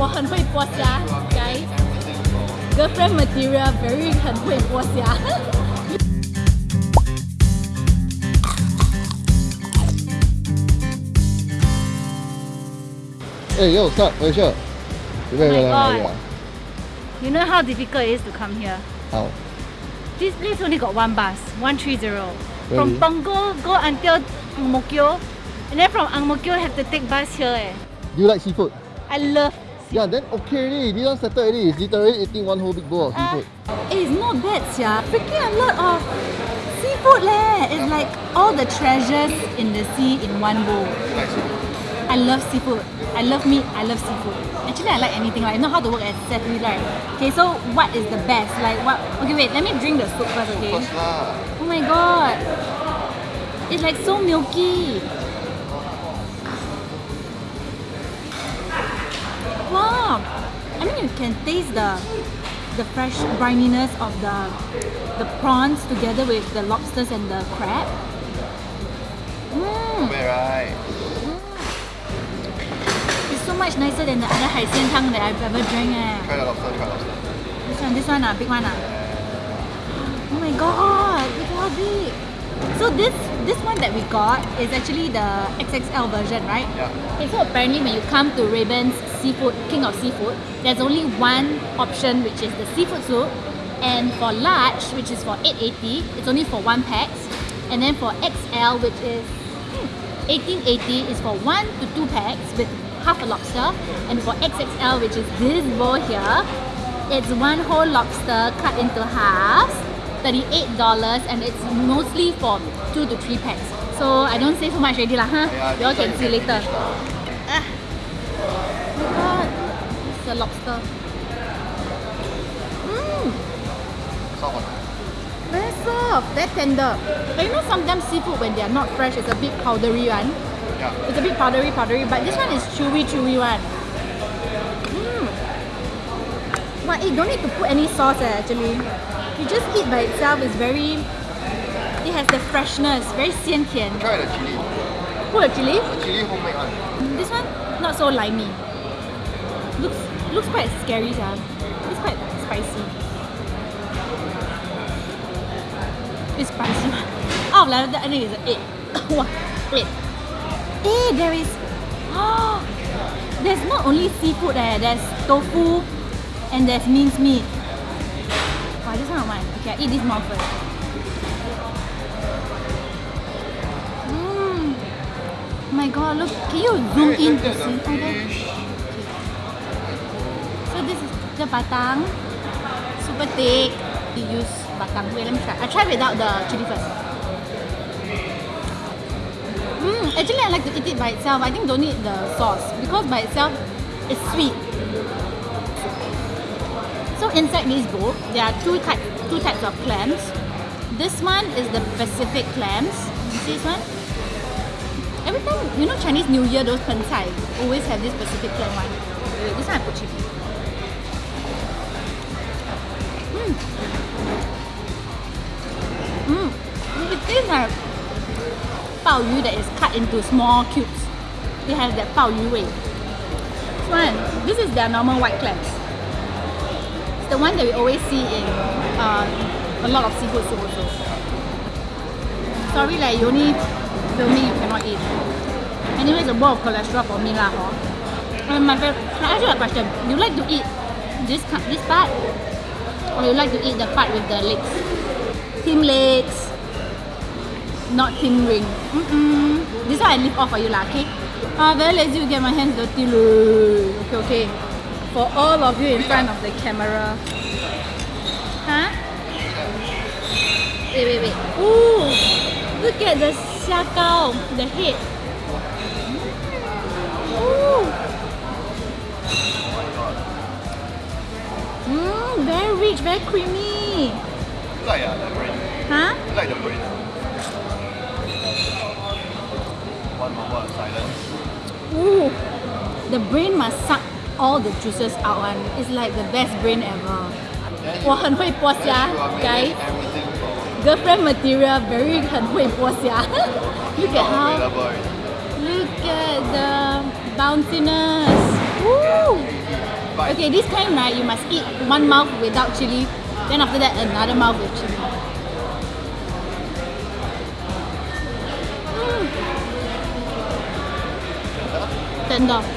我很会剥虾，guys。Girlfriend material very 很会剥虾。哎，又上回去，准备 Oh my 来来来 God，You know how difficult it is to come here? 好， This place only got one bus, 130. Really? From Punggol go until Ang Mo Kio. And then from Ang Mo Kio have to take bus here eh. Do you like seafood? I love yeah, then okay already. This one settled already. It's literally eating one whole big bowl of Uh, it's not bad, yeah. Freaking a lot of seafood leh. It's like all the treasures in the sea in one bowl. I love seafood. I love meat. I love seafood. Actually, I like anything. Like, I know how to work at Seafood, right? Okay, so what is the best? Like, what? Okay, wait. Let me drink the soup first, okay? Oh my god. It's like so milky. plump. I mean, you can taste the the fresh brininess of the the prawns together with the lobsters and the crab. Mm. Right. Mm. It's so much nicer than the other Haixian Tang that I've ever drank. Eh. Try the lobster, try the lobster. This one, this one, ah, big one. Ah. Oh my god, look how big. So this this one that we got is actually the XXL version, right? Yeah. Okay, so apparently when you come to Raven's Seafood, King of Seafood, there's only one option which is the seafood soup. And for large, which is for 880, it's only for one pax. And then for XL, which is hmm, 1880, is for one to two pax with half a lobster. And for XXL, which is this bowl here, it's one whole lobster cut into halves, $38, and it's mostly for two to three pax. So I don't say so much already lah, huh? Yeah, you all can see later. Ah. Oh my god, it's a lobster. Mmm, Soft very soft, very tender. But you know sometimes seafood when they are not fresh, it's a bit powdery one. Yeah. It's a bit powdery, powdery, but this one is chewy, chewy one. Mmm. But it don't need to put any sauce eh, actually. You just eat by itself. It's very. It has the freshness, very 鲜甜. Try the chili. Put a chili. The chili homemade one. This one not so limey. Looks looks quite scary, yeah. It's quite spicy. It's spicy. Out of eleven, I think it's an eight. wow, eight. Eh, there is. Oh, there's not only seafood eh. There's tofu, and there's minced meat. Okay, I eat this more first. Mmm. My god, look, can you zoom in to see? Oh, fish. So this is the batang, super thick. You use batang. Wait, let me try. I try without the chili first. Mm, actually, I like to eat it by itself. I think don't need the sauce because by itself, it's sweet. So inside this bowl, there are two types two types of clams. This one is the Pacific clams. This one. Every time, you know Chinese New Year, those pancai always have this Pacific clam one. This one I put chili. Mmm. Mmm. It tastes like yu that is cut into small cubes. It has that pao yu way. This one, this is their normal white clams. The one that we always see in uh, a lot of seafood soup also. Sorry, like you only film me, you cannot eat. Anyway, it's a bowl of cholesterol for me lah, hor. Um, my favorite, can I ask you a question? You like to eat this this part, or you like to eat the part with the legs? Team legs, not team ring. Mm-mm. This one I leave off for you lah, okay? Ah, very lazy to get my hands dirty. Okay, okay. For all of you in front of the camera. Huh? Wait, wait, wait. Ooh, look at the xiagao, the head. Ooh. Mmm, very rich, very creamy. Like uh, the brain. Huh? Like the brain. One moment silence. Ooh, the brain must suck all the juices out one. It's like the best brain ever. 我很会剥虾 guys. Everything from Girlfriend material, very 很会剥虾 Look at how, available already. look at the bounciness. Woo! Okay, this kind right, you must eat one mouth without chili, then after that another mouth with chili. Mm. Tender.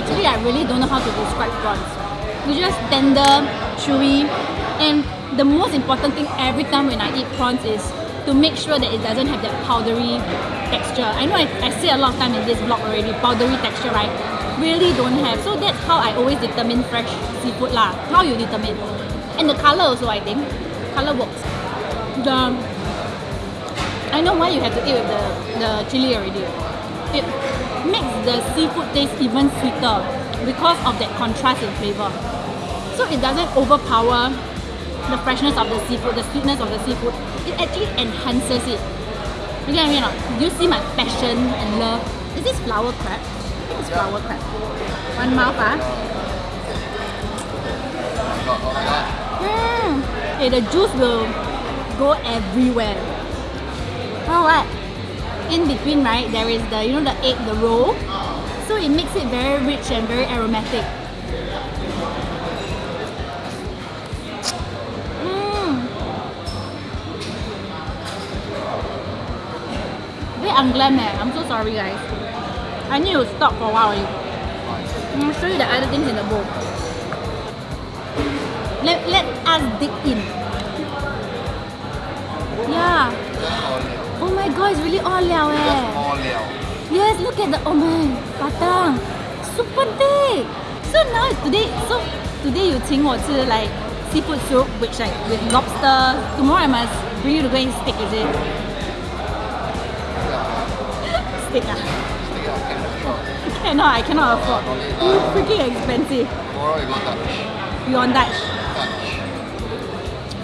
Actually, I really don't know how to describe prawns. It's just tender, chewy, and the most important thing every time when I eat prawns is to make sure that it doesn't have that powdery texture. I know I, I say a lot of time in this vlog already, powdery texture, right? Really don't have. So that's how I always determine fresh seafood lah. How you determine. And the color also, I think. Color works. The I know why you have to eat with the, the chili already. It the seafood tastes even sweeter because of that contrast in flavor. So it doesn't overpower the freshness of the seafood, the sweetness of the seafood. It actually enhances it. You get what I mean? Do you see my passion and love? Is this flower crab? I think it's flower crab. One mouth, ah. Mm. Okay, the juice will go everywhere. Oh what? In between, right, there is the you know the egg, the roll. So it makes it very rich and very aromatic. Mm. Unglam eh. I'm so sorry guys. I need to stop for a while. I'm gonna show you the other things in the bowl. Let, let us dig in. Yeah. Oh my god, it's really all liao eh. Just all liao. Yes, look at the, oh man, batang. Super thick. So now today, so today you 请我吃 like seafood soup, which like with lobster. Tomorrow I must bring you to go and steak, is it? steak ah. ah cannot, I cannot afford. It's freaking expensive. Tomorrow we go Dutch. We on Dutch.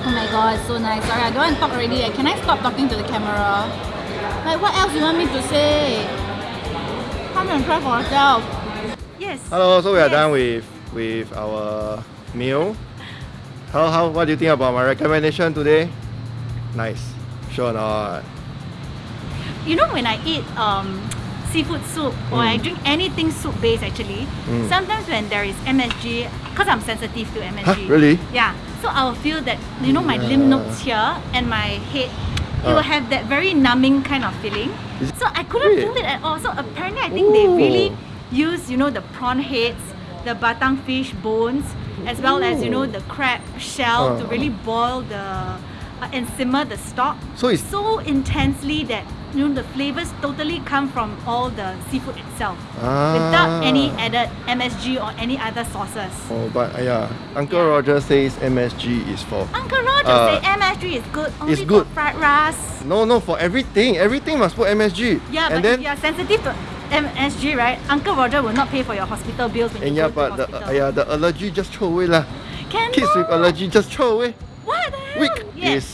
Oh my god, so nice. Sorry, I don't want to talk already. Can I stop talking to the camera? Like, what else do you want me to say? Come and try for yourself. Yes. Hello, so we are Yes. done with with our meal. How how what do you think about my recommendation today? Nice. Sure or not? You know when I eat um, seafood soup or I Mm. drink anything soup based actually, Mm. sometimes when there is MSG, because I'm sensitive to MSG. Huh, really? Yeah. So I will feel that you know my lymph Yeah. nodes here and my head. It will have that very numbing kind of feeling. So I couldn't feel it at all. So apparently I think they really use you know the prawn heads, the batang fish bones, as well as you know the crab shell to Uh. really boil the uh, and simmer the stock So it's so intensely that you know the flavors totally come from all the seafood itself without any Ah. added MSG or any other sauces. Oh, but uh, yeah, Uncle Yeah. Roger says MSG is for Uncle Roger Uh, say MSG is good only it's good. for fried rice. no no for everything. Everything must put MSG. Yeah, and but then if you are sensitive to MSG, right? Uncle Roger will not pay for your hospital bills when and you yeah, go to but the hospital. uh, yeah the allergy just throw away lah. Kids with allergy just throw away. What the hell? Weak Yes. is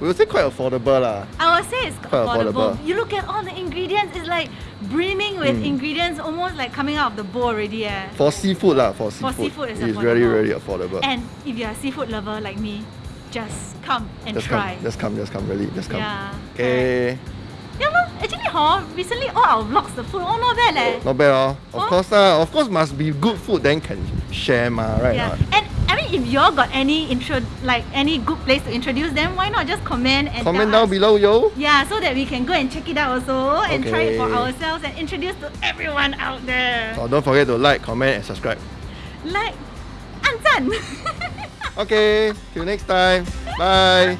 we will say quite affordable lah. I would say it's Quite affordable. affordable. You look at all the ingredients, it's like brimming with Mm. ingredients almost like coming out of the bowl already. Eh. For seafood lah, for seafood. For seafood, it's it's really affordable. really affordable. And if you're a seafood lover like me, just come and just try. come, just come, just come, really, just come. Yeah. Okay, Yeah, no, actually, hor, recently all our vlogs, the food, all not bad leh. not bad oh. Of Oh. course lah, of course must be good food then can share ma, right? Yeah, not? and if y'all got any intro, like any good place to introduce them, why not just comment and Comment down us? below yo. Yeah, so that we can go and check it out also and try it for ourselves and introduce to everyone out there. So don't forget to like, comment and subscribe. Like, 按赞。Okay, till next time. Bye.